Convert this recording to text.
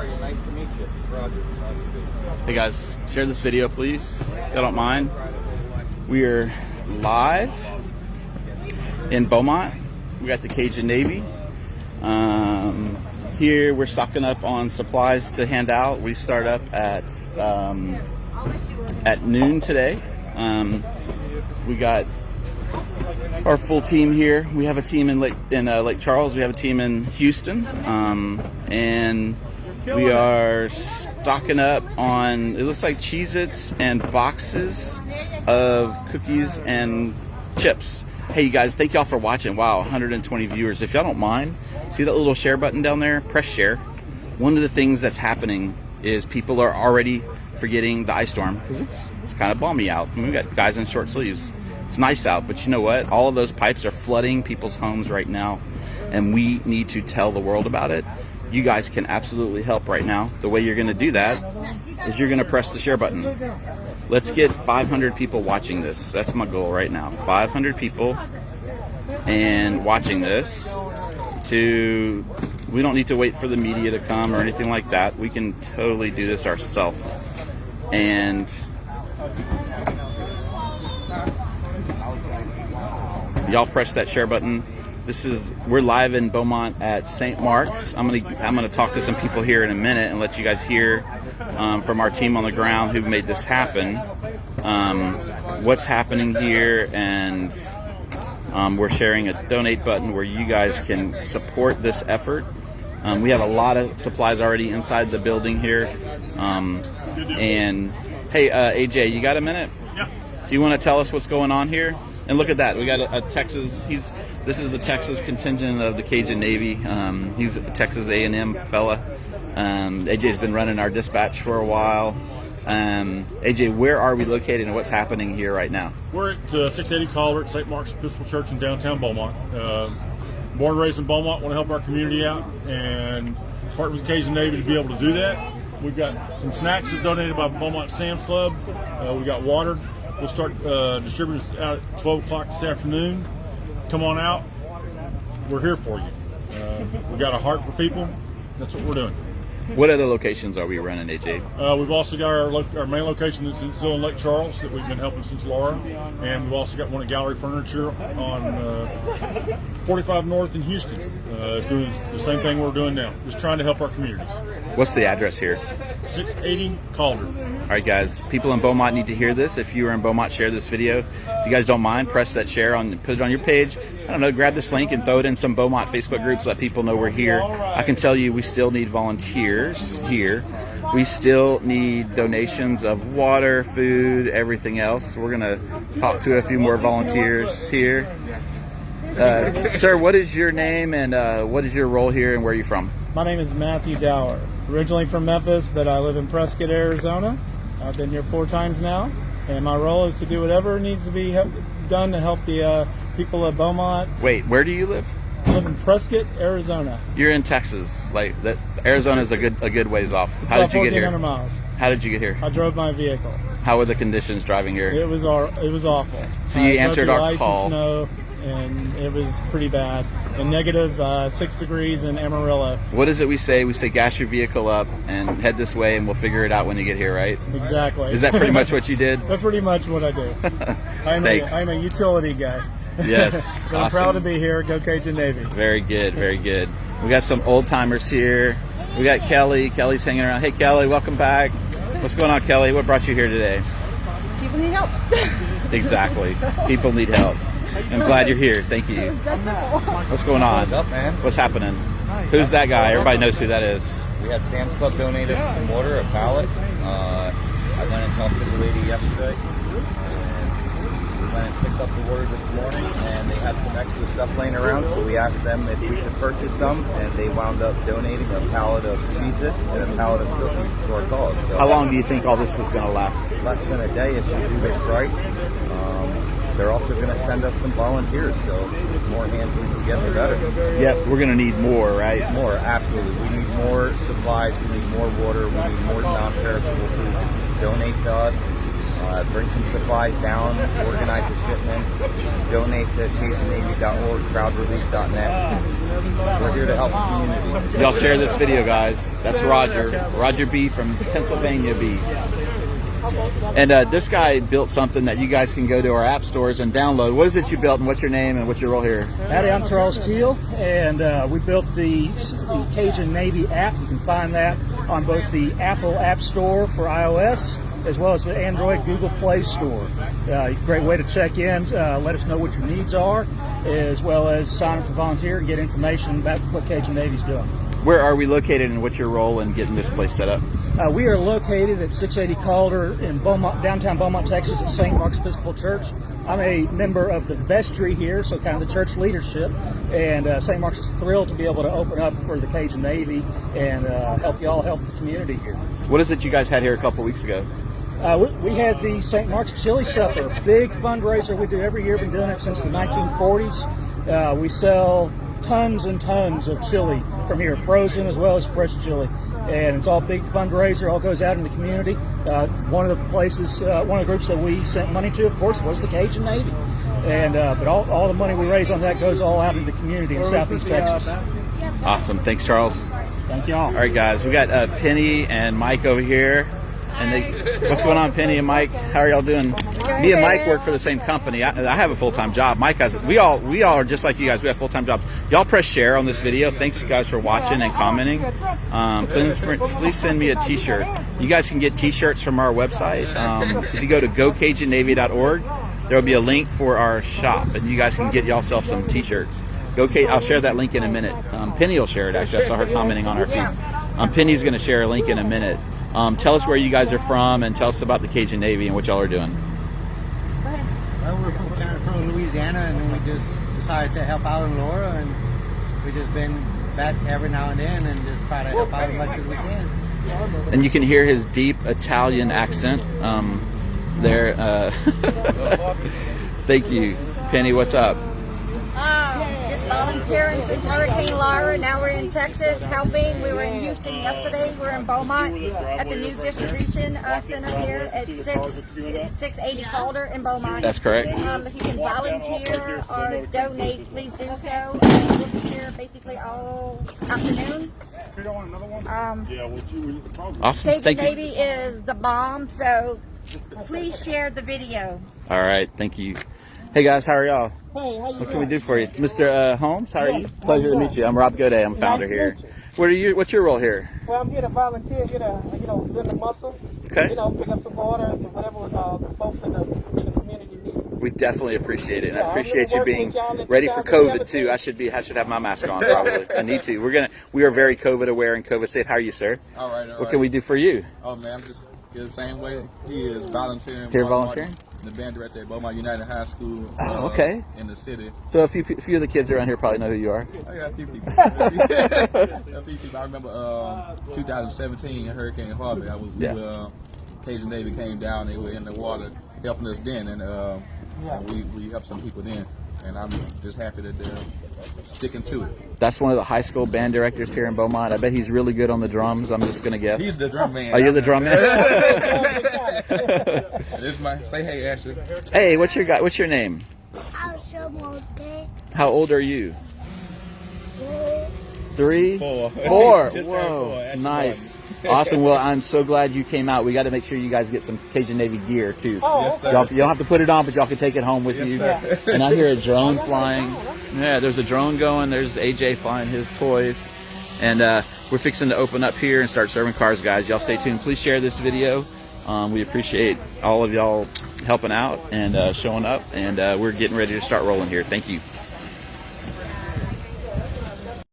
Nice to meet you. Roger. Hey guys, share this video please. You don't mind. We are live in Beaumont. We got the Cajun Navy. Um, here we're stocking up on supplies to hand out. We start up at um, at noon today. Um, we got our full team here. We have a team in Lake in uh, Lake Charles. We have a team in Houston, um, and we are stocking up on. It looks like Cheez-Its and boxes of cookies and chips. Hey, you guys, thank y'all for watching. Wow, 120 viewers. If y'all don't mind, see that little share button down there? Press share. One of the things that's happening is people are already forgetting the ice storm because it's, it's kind of balmy out. I mean, we got guys in short sleeves. It's nice out, but you know what? All of those pipes are flooding people's homes right now, and we need to tell the world about it. You guys can absolutely help right now. The way you're going to do that is you're going to press the share button. Let's get 500 people watching this. That's my goal right now. 500 people and watching this to we don't need to wait for the media to come or anything like that. We can totally do this ourselves. And y'all press that share button. This is we're live in Beaumont at St. Mark's. I'm gonna I'm gonna talk to some people here in a minute and let you guys hear um, from our team on the ground who made this happen. Um, what's happening here and um, we're sharing a donate button where you guys can support this effort. Um, we have a lot of supplies already inside the building here. Um, and hey, uh, AJ, you got a minute? Yeah. Do you want to tell us what's going on here? And look at that. We got a, a Texas. He's this is the Texas contingent of the Cajun Navy. Um, he's a Texas A&M fella. Um, AJ's been running our dispatch for a while. Um, AJ, where are we located and what's happening here right now? We're at uh, 680 Calder, St. Mark's Episcopal Church in downtown Beaumont. Uh, born and raised in Beaumont, want to help our community out and partner with the Cajun Navy to be able to do that. We've got some snacks that donated by Beaumont Sam's Club. Uh, we got water. We'll start uh, distributing out at 12 o'clock this afternoon. Come on out. We're here for you. Uh, we got a heart for people. That's what we're doing. What other locations are we running, AJ? Uh, we've also got our, our main location that's in- still in Lake Charles that we've been helping since Laura, and we've also got one at Gallery Furniture on uh, 45 North in Houston. Uh, it's doing the same thing we're doing now, just trying to help our communities. What's the address here? 680 Calder. All right, guys. People in Beaumont need to hear this. If you are in Beaumont, share this video. If you guys don't mind, press that share on, put it on your page. I don't know, grab this link and throw it in some Beaumont Facebook groups. Let people know we're here. I can tell you, we still need volunteers here. We still need donations of water, food, everything else. We're gonna talk to a few more volunteers here. Uh, sir, what is your name and uh, what is your role here and where are you from? My name is Matthew Dower. Originally from Memphis, but I live in Prescott, Arizona. I've been here four times now, and my role is to do whatever needs to be done to help the uh, people of Beaumont. Wait, where do you live? I live in Prescott, Arizona. You're in Texas. Like that, Arizona is a good a good ways off. How About did you get here? miles. How did you get here? I drove my vehicle. How were the conditions driving here? It was our, it was awful. So you I answered our call. And it was pretty bad. And negative uh, six degrees in Amarillo. What is it we say? We say gas your vehicle up and head this way, and we'll figure it out when you get here, right? Exactly. Is that pretty much what you did? That's pretty much what I do. I'm, a, Thanks. I'm a utility guy. Yes, but I'm proud to be here. Go Cajun Navy. Very good, very good. We got some old timers here. We got Kelly. Kelly's hanging around. Hey, Kelly, welcome back. What's going on, Kelly? What brought you here today? People need help. Exactly. People need help. I'm glad you're here. Thank you. What's going on? What's up, man? What's happening? Who's that guy? Everybody knows who that is. We had Sam's Club donate us some water, a pallet. Uh, I went and talked to the lady yesterday. And we went and picked up the water this morning, and they had some extra stuff laying around. So we asked them if we could purchase some, and they wound up donating a pallet of Cheez-Its and a pallet of cookies to our cause. So How long do you think all this is going to last? Less than a day if we do this right. They're also going to send us some volunteers, so the more hands we can get, the better. Yep, we're going to need more, right? More, absolutely. We need more supplies. We need more water. We need more non-perishable food. Donate to us, uh, bring some supplies down, organize a shipment, donate to CajunNavy.org, crowdrelief.net. We're here to help the community. Y'all share this video, guys. That's Roger. Roger B from Pennsylvania B. And uh, this guy built something that you guys can go to our app stores and download. What is it you built, and what's your name, and what's your role here? Howdy, I'm Charles Teal, and uh, we built the, the Cajun Navy app. You can find that on both the Apple App Store for iOS as well as the Android Google Play Store. Uh, great way to check in, uh, let us know what your needs are, as well as sign up for volunteer and get information about what Cajun Navy's doing. Where are we located, and what's your role in getting this place set up? Uh, we are located at 680 Calder in Beaumont, downtown Beaumont, Texas, at St. Mark's Episcopal Church. I'm a member of the vestry here, so kind of the church leadership, and uh, St. Mark's is thrilled to be able to open up for the Cajun Navy and uh, help you all help the community here. What is it you guys had here a couple weeks ago? Uh, we, we had the St. Mark's Chili Supper, big fundraiser we do every year. Been doing it since the 1940s. Uh, we sell tons and tons of chili from here, frozen as well as fresh chili, and it's all big fundraiser. All goes out in the community. Uh, one of the places, uh, one of the groups that we sent money to, of course, was the Cajun Navy, and uh, but all, all the money we raise on that goes all out in the community in Southeast Texas. Awesome. Thanks, Charles. Thank y'all. All right, guys. We got uh, Penny and Mike over here. And they, what's going on, Penny and Mike? How are y'all doing? Me and Mike work for the same company. I, I have a full time job. Mike has. We all we all are just like you guys. We have full time jobs. Y'all press share on this video. Thanks, you guys, for watching and commenting. Um, please, please send me a T-shirt. You guys can get T-shirts from our website. Um, if you go to gocajunnavy.org, there will be a link for our shop, and you guys can get yourself some T-shirts. Go, Kate. I'll share that link in a minute. Um, Penny will share it. Actually, I saw her commenting on our feed. Um, Penny's going to share a link in a minute. Um, tell us where you guys are from and tell us about the Cajun Navy and what y'all are doing. Well, we're from Louisiana, and then we just decided to help out in Laura, and we just been back every now and then and just try to help out as much as we can. And you can hear his deep Italian accent um, there. Uh, thank you. Penny, what's up? Volunteering since Hurricane Laura. Now we're in Texas helping. We were in Houston yesterday. We're in Beaumont at the new distribution uh, center here at 6, 680 Calder in Beaumont. That's correct. Um, if you can volunteer or donate, please do so. We'll be here basically all afternoon. Um, Yeah, well, you, we, probably. Awesome. Cajun Thank you. Navy is the bomb, so please share the video. All right. Thank you. Hey guys, how are y'all? Hey, how you What can we do for you, Mr. Uh, Holmes? How are you? Pleasure to meet you. I'm Rob Goday. I'm founder to here. meet you. What are you? What's your role here? Well, I'm here to volunteer, here to, you know, lend a muscle. Okay. You know, pick up some water and whatever uh, the folks in the, in the community need. We definitely appreciate it, and Yeah, I appreciate gonna you being with y'all and ready for guys will be COVID too. I should be. I should have my mask on probably. I need to. We're gonna. We are very COVID aware and COVID safe. How are you, sir? All right, all What right. can we do for you? Oh man, I'm just the same way he is volunteering. Here Beaumont volunteering? Martin, The band director at Beaumont United High School. uh, Oh, okay. In the city. So a few, a few of the kids around here probably know who you are. I got a few people. a few people. I remember uh, 2017 Hurricane Harvey. I was, Yeah. we, uh, Cajun Navy came down. They were in the water helping us then, and, uh, and we we helped some people then. And I'm just happy that they're sticking to it. That's one of the high school band directors here in Beaumont. I bet he's really good on the drums. I'm just gonna guess. He's the drum man. Oh, you're the drum man. This is my say hey Ashley. hey, what's your guy? What's your name? Alshamote How old are you? Three. Four. Just turned Whoa, four. That's nice. Awesome. Well, I'm so glad you came out. We got to make sure you guys get some Cajun Navy gear too. Oh, Yes, sir. Y'all, you don't have to put it on, but y'all can take it home with you. Yes, And I hear a drone flying. Yeah, there's a drone going. There's AJ flying his toys. And uh, we're fixing to open up here and start serving cars, guys. Y'all stay tuned. Please share this video. Um, we appreciate all of y'all helping out and uh, showing up. And uh, we're getting ready to start rolling here. Thank you.